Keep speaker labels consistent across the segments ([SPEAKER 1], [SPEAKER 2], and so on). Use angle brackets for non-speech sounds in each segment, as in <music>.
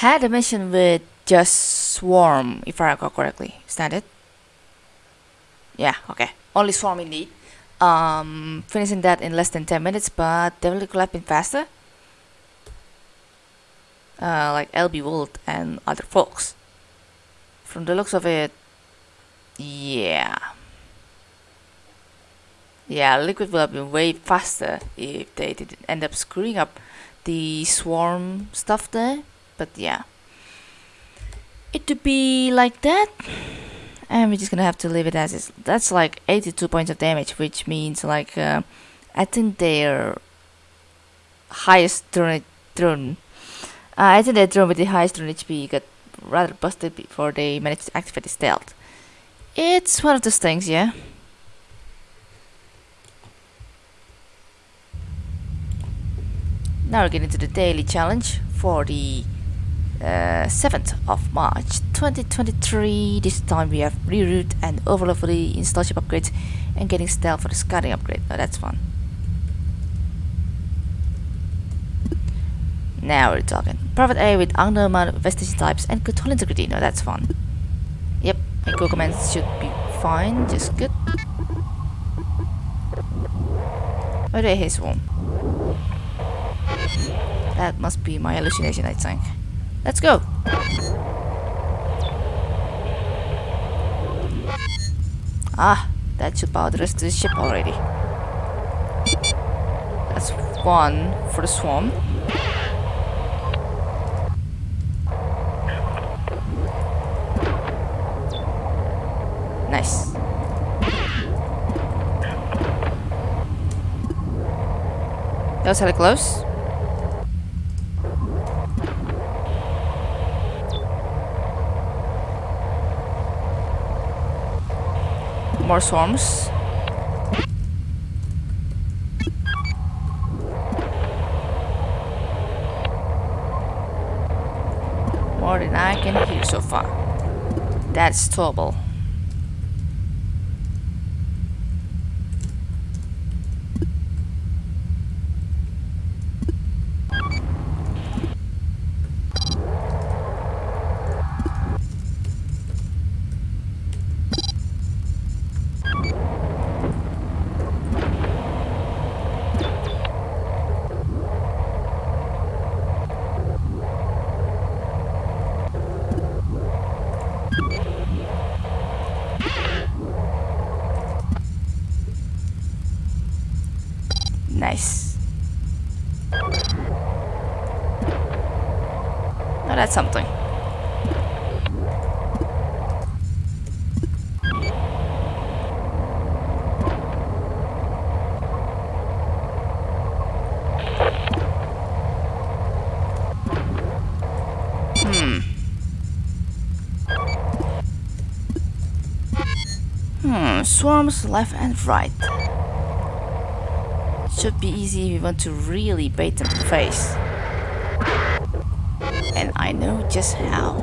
[SPEAKER 1] had a mission with just Swarm, if I recall correctly. Is that it? Yeah, okay. Only Swarm indeed. Um, finishing that in less than 10 minutes, but definitely could have been faster. Uh, like LB Wold and other folks. From the looks of it, yeah. Yeah, Liquid would have been way faster if they didn't end up screwing up the swarm stuff there. But yeah. It to be like that. And we're just gonna have to leave it as is. That's like 82 points of damage, which means like uh, I think their highest drone, drone uh, I think their drone with the highest drone HP got rather busted before they managed to activate the stealth. It's one of those things, yeah. Now we're getting to the daily challenge for the uh, 7th of March 2023. This time we have reroute and overload for the install ship upgrades and getting stealth for the scouting upgrade. Oh, that's fun. Now we're talking. Private area with unknown of types and hull integrity. No, that's fun. Yep, and go commands should be fine, just good. Where do I hear swarm? That must be my hallucination, I think. Let's go! Ah, that should power the rest of the ship already. That's one for the swarm. Nice. That was hella close. More swarms. More than I can hear so far. That's doable. Nice. Oh, that's something. Hmm. Hmm, swarms left and right. Should be easy if you want to really bait them the face. I know just how.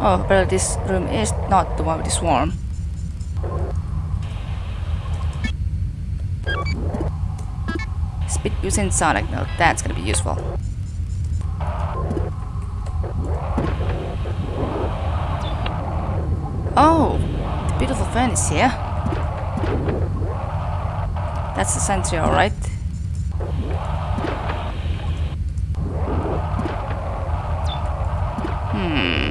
[SPEAKER 1] Oh, but this room is not the one with the swarm. Speed using Sonic Note, that's gonna be useful. Oh, the beautiful furnace here. That's the sentry, alright. Hmm.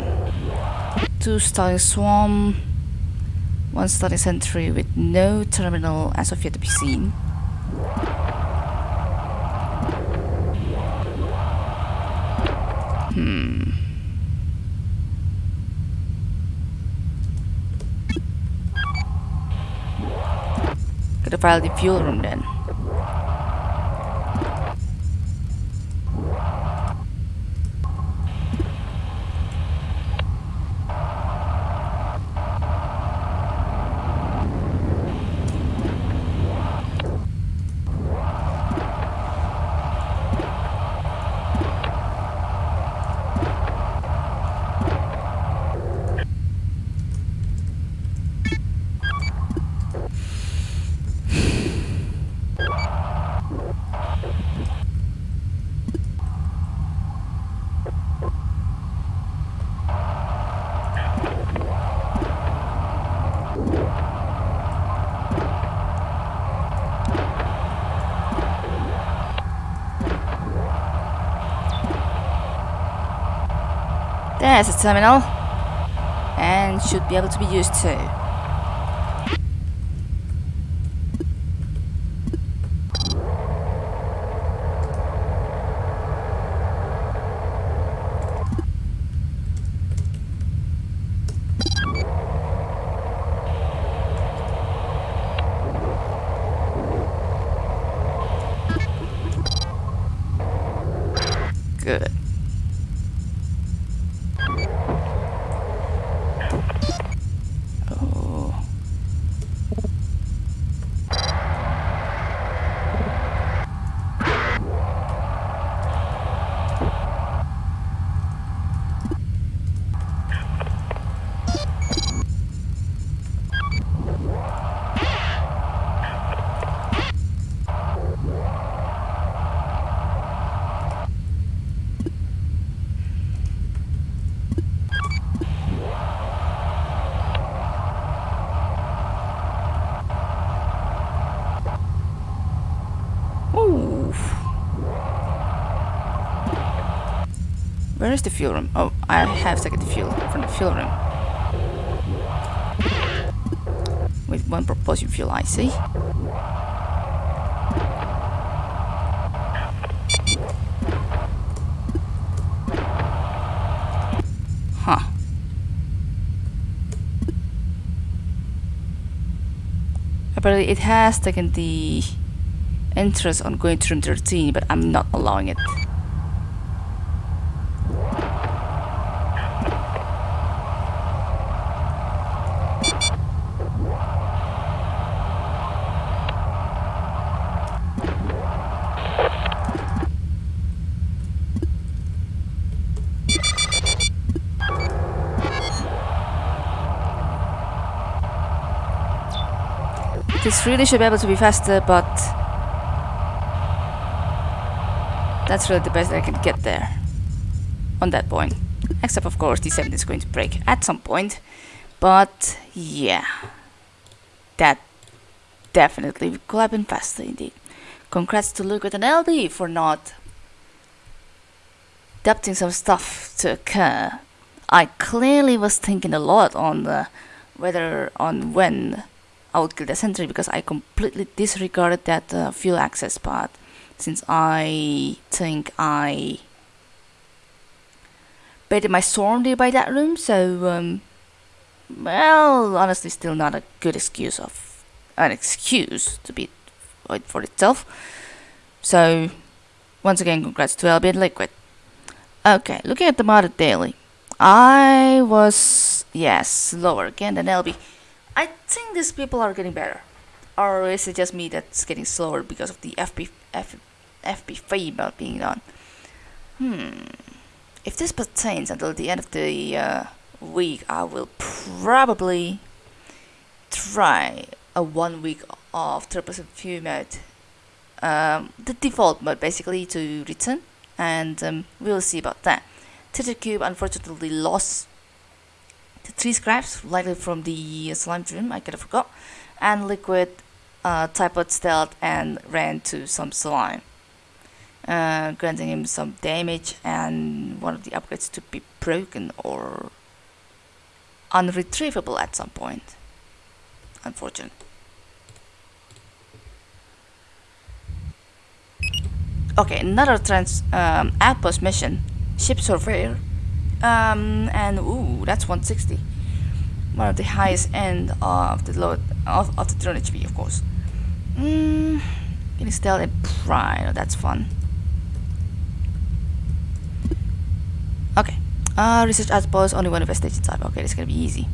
[SPEAKER 1] Two starting swarm, one starting sentry with no terminal as of yet to be seen. Hmm. Gotta file the fuel room then. There's a terminal. And should be able to be used too. Good. Oh. Ooh. Where is the fuel room? Oh, I have taken the fuel from the fuel room. With one propulsion fuel, I see. Huh. Apparently it has taken the interest on going to room 13, but I'm not allowing it. This really should be able to be faster, but that's really the best I can get there on that point. Except of course the 7 is going to break at some point. But yeah, that definitely could have been faster indeed. Congrats to Liquid and LD for not adapting some stuff to occur. I clearly was thinking a lot on the whether on when I would kill the sentry because I completely disregarded that uh, fuel access part. Since I think I baited my swarm by that room so um, well honestly still not a good excuse of an excuse to be for itself. So once again congrats to LB Liquid. Okay looking at the modded daily I was yes slower again than LB think these people are getting better. Or is it just me that's getting slower because of the FP, F, FP being on? Hmm. If this pertains until the end of the uh, week, I will probably try a one week of 3% view mode. Um, the default mode basically to return and um, we'll see about that. Tether Cube unfortunately lost the three scraps, likely from the slime dream, I kind of forgot, and liquid uh, typed stealth and ran to some slime, uh, granting him some damage and one of the upgrades to be broken or unretrievable at some point. Unfortunate. Okay, another trans um, outpost mission, ship surveyor um, and ooh, that's 160. One of the highest end of the load of, of the drone HP, of course. Mm, stealth and pride. Oh, that's fun. Okay. Uh, research outpost, only one investigation type. Okay, is gonna be easy.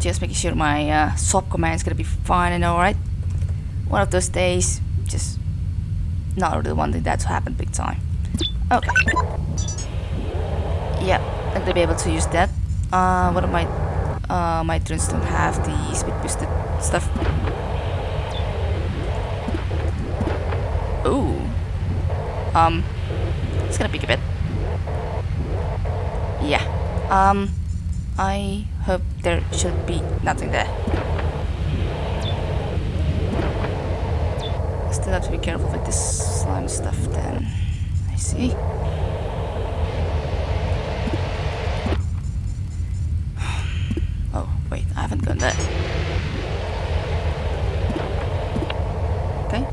[SPEAKER 1] Just making sure my uh, swap command is gonna be fine and alright. One of those days, just not really wanting that to happen big time. Okay. Yeah, I'm gonna be able to use that. Uh, what of my uh, my drones don't have the speed boosted stuff. Ooh. Um, it's gonna peek a bit. Yeah. Um, I hope there should be nothing there. Still have to be careful with this slime stuff then. I see. Oh, wait, I haven't gone there. Okay.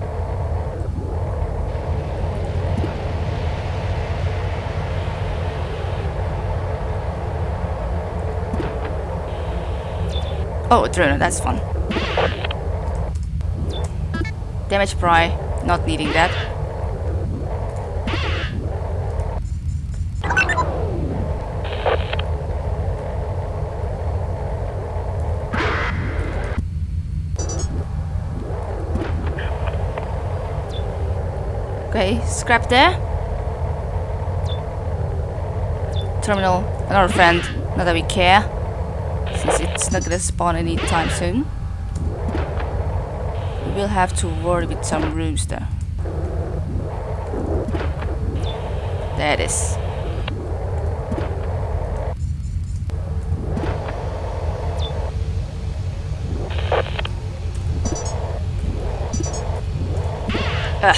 [SPEAKER 1] Oh, a drone, that's fun. Damage pry, not needing that. Okay, scrap there. Terminal, another friend, not that we care. Since it's not gonna spawn anytime soon. Will have to worry with some though. There it is. Ugh.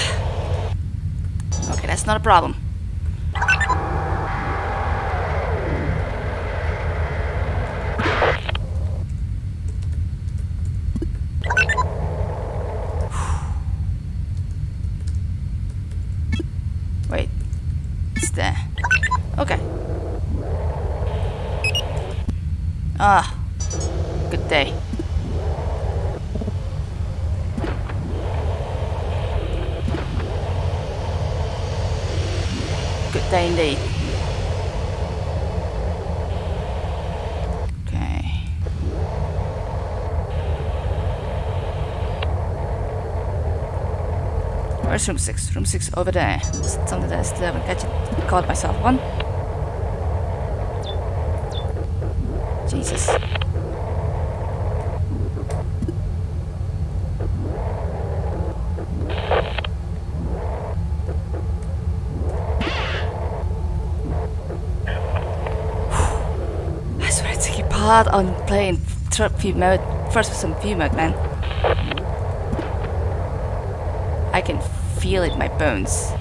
[SPEAKER 1] Okay, that's not a problem. Wait. It's there. Okay. Ah. Good day. Good day indeed. Okay. Where's room six? Room six over there. Something that I still haven't catch it. Caught myself one. Jesus. I part on playing third view mode, first person view mode, man. I can feel it in my bones.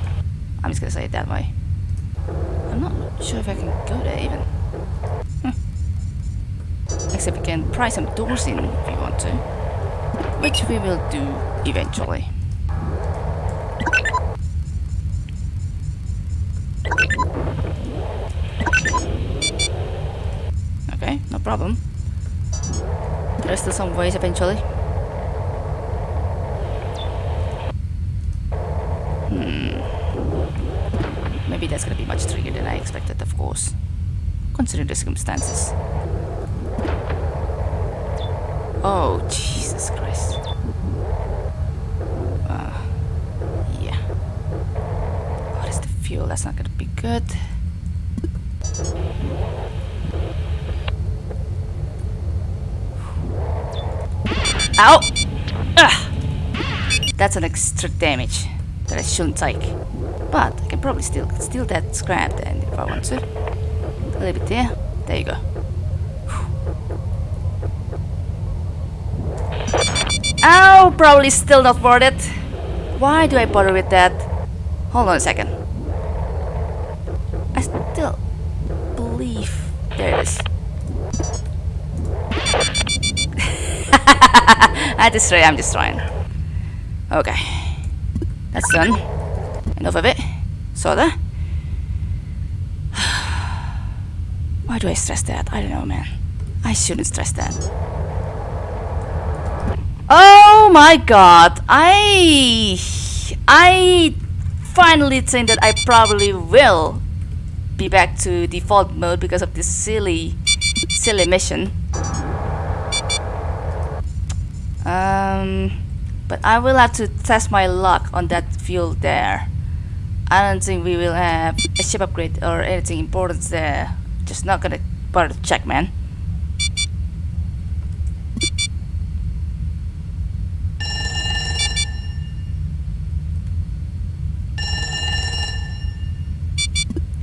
[SPEAKER 1] I'm just gonna say it that way. I'm not sure if I can go there even. Except we can pry some doors in if we want to. Which we will do eventually. Okay, no problem. There's still some ways eventually. Hmm. Maybe that's gonna be much trickier than I expected, of course. Considering the circumstances. Oh, Jesus Christ. Uh, yeah. What is the fuel? That's not gonna be good. Ow! Ugh. That's an extra damage that I shouldn't take. But I can probably still steal that scrap then if I want to. A little bit there. There you go. Ow! Probably still not worth it. Why do I bother with that? Hold on a second. I still believe there it is. <laughs> I destroy, I'm destroying. Okay. That's done. Enough of it. Soda. <sighs> Why do I stress that? I don't know, man. I shouldn't stress that. Oh my god! I... I finally think that I probably will be back to default mode because of this silly, silly mission. Um, but I will have to test my luck on that field there. I don't think we will have a ship upgrade or anything important there. Just not gonna bother to check, man.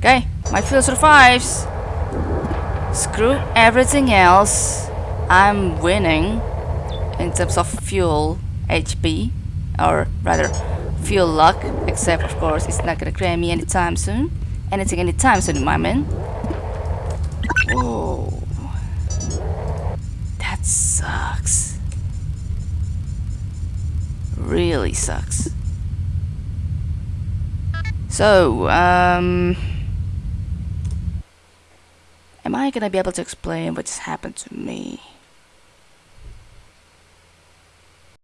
[SPEAKER 1] Okay, my fuel survives. Screw everything else. I'm winning in terms of fuel HP, or rather fuel luck, except of course it's not gonna grab me anytime soon. Anything anytime soon, my man. Whoa. That sucks. Really sucks. So, um... Am I gonna be able to explain what just happened to me?